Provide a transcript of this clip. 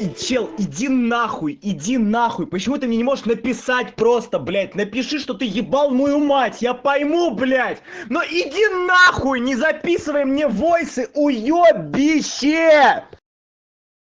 и чел иди нахуй иди нахуй. Почему ты мне не можешь написать просто блять напиши что ты ебал мою мать. Я пойму блять но иди нахуй не записывай мне войсы уёбище